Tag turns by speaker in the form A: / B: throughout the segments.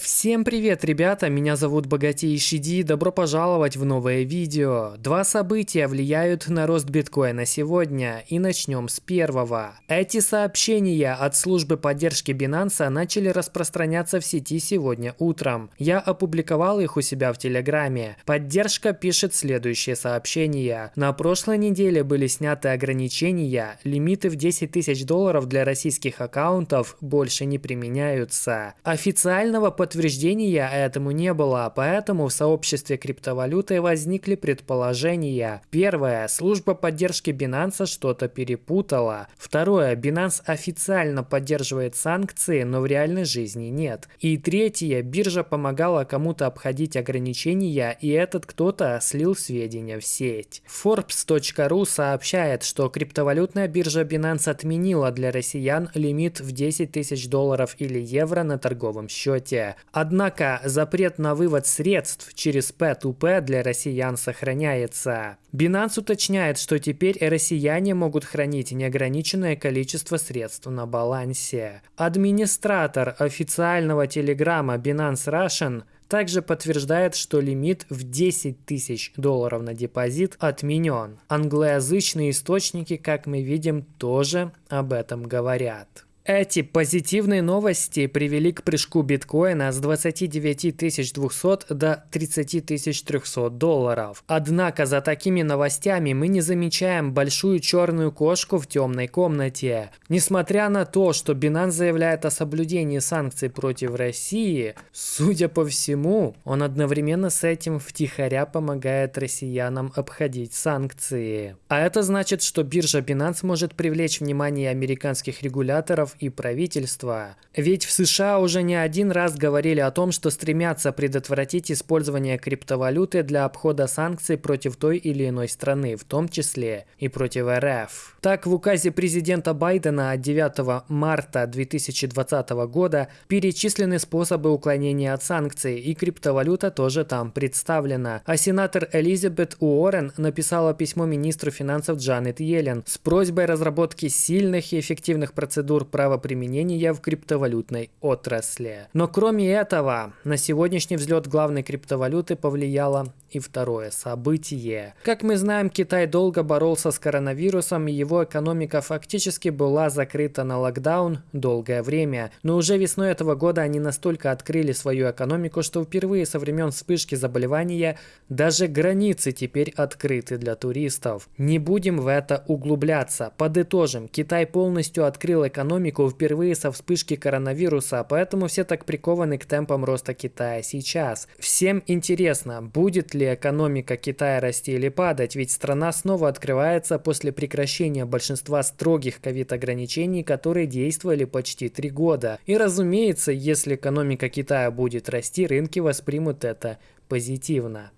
A: Всем привет, ребята! Меня зовут Богатейший Ди. Добро пожаловать в новое видео. Два события влияют на рост биткоина сегодня, и начнем с первого. Эти сообщения от службы поддержки Binance начали распространяться в сети сегодня утром. Я опубликовал их у себя в Телеграме. Поддержка пишет следующее сообщение. На прошлой неделе были сняты ограничения, лимиты в 10 тысяч долларов для российских аккаунтов больше не применяются. Официального подтверждения подтверждения этому не было, поэтому в сообществе криптовалюты возникли предположения. Первое. Служба поддержки Binance что-то перепутала. Второе. Binance официально поддерживает санкции, но в реальной жизни нет. И третье. Биржа помогала кому-то обходить ограничения, и этот кто-то слил сведения в сеть. Forbes.ru сообщает, что криптовалютная биржа Binance отменила для россиян лимит в 10 тысяч долларов или евро на торговом счете. Однако запрет на вывод средств через P2P для россиян сохраняется. Binance уточняет, что теперь россияне могут хранить неограниченное количество средств на балансе. Администратор официального телеграмма Binance Russian также подтверждает, что лимит в 10 тысяч долларов на депозит отменен. Англоязычные источники, как мы видим, тоже об этом говорят. Эти позитивные новости привели к прыжку биткоина с 29 200 до 30 300 долларов. Однако за такими новостями мы не замечаем большую черную кошку в темной комнате. Несмотря на то, что Binance заявляет о соблюдении санкций против России, судя по всему, он одновременно с этим втихаря помогает россиянам обходить санкции. А это значит, что биржа Binance может привлечь внимание американских регуляторов и правительства. Ведь в США уже не один раз говорили о том, что стремятся предотвратить использование криптовалюты для обхода санкций против той или иной страны, в том числе и против РФ. Так, в указе президента Байдена от 9 марта 2020 года перечислены способы уклонения от санкций, и криптовалюта тоже там представлена. А сенатор Элизабет Уоррен написала письмо министру финансов Джанет Йеллен с просьбой разработки сильных и эффективных процедур правоприменения в криптовалютной отрасли. Но кроме этого, на сегодняшний взлет главной криптовалюты повлияло и второе событие. Как мы знаем, Китай долго боролся с коронавирусом, и его экономика фактически была закрыта на локдаун долгое время. Но уже весной этого года они настолько открыли свою экономику, что впервые со времен вспышки заболевания даже границы теперь открыты для туристов. Не будем в это углубляться. Подытожим, Китай полностью открыл экономику впервые со вспышки коронавируса, поэтому все так прикованы к темпам роста Китая сейчас. Всем интересно, будет ли экономика Китая расти или падать, ведь страна снова открывается после прекращения большинства строгих ковид-ограничений, которые действовали почти три года. И разумеется, если экономика Китая будет расти, рынки воспримут это позитивно.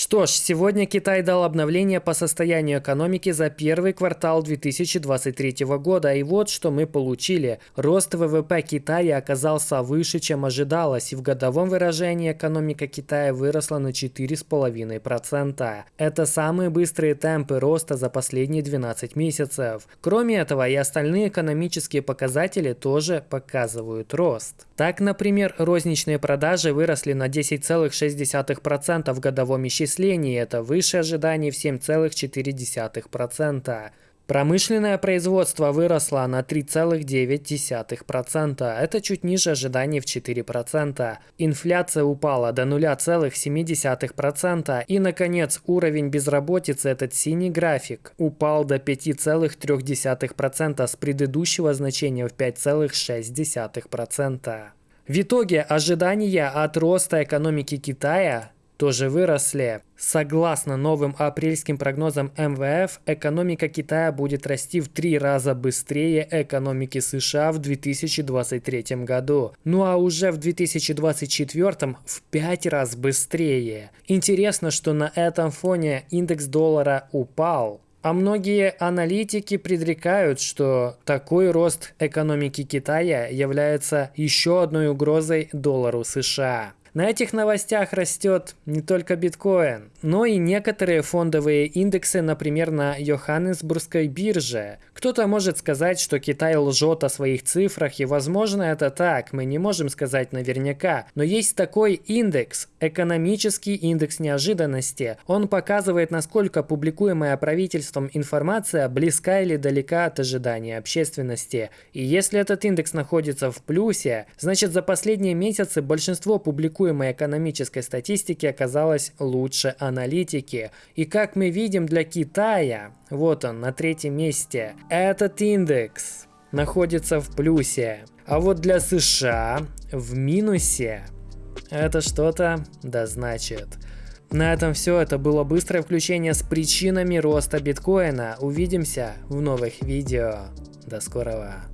A: Что ж, сегодня Китай дал обновление по состоянию экономики за первый квартал 2023 года. И вот что мы получили. Рост ВВП Китая оказался выше, чем ожидалось. И в годовом выражении экономика Китая выросла на 4,5%. Это самые быстрые темпы роста за последние 12 месяцев. Кроме этого, и остальные экономические показатели тоже показывают рост. Так, например, розничные продажи выросли на 10,6% в годовом исчислении это выше ожиданий в 7,4%. Промышленное производство выросло на 3,9%. Это чуть ниже ожиданий в 4%. Инфляция упала до 0,7%. И, наконец, уровень безработицы, этот синий график, упал до 5,3% с предыдущего значения в 5,6%. В итоге ожидания от роста экономики Китая тоже выросли. Согласно новым апрельским прогнозам МВФ, экономика Китая будет расти в три раза быстрее экономики США в 2023 году. Ну а уже в 2024 в пять раз быстрее. Интересно, что на этом фоне индекс доллара упал. А многие аналитики предрекают, что такой рост экономики Китая является еще одной угрозой доллару США. На этих новостях растет не только биткоин, но и некоторые фондовые индексы, например, на Йоханнесбургской бирже. Кто-то может сказать, что Китай лжет о своих цифрах, и возможно это так, мы не можем сказать наверняка. Но есть такой индекс, экономический индекс неожиданности. Он показывает, насколько публикуемая правительством информация близка или далека от ожидания общественности. И если этот индекс находится в плюсе, значит за последние месяцы большинство публикуемой экономической статистики оказалось лучше аналитики. И как мы видим для Китая, вот он на третьем месте, этот индекс находится в плюсе. А вот для США в минусе. Это что-то да значит. На этом все. Это было быстрое включение с причинами роста биткоина. Увидимся в новых видео. До скорого.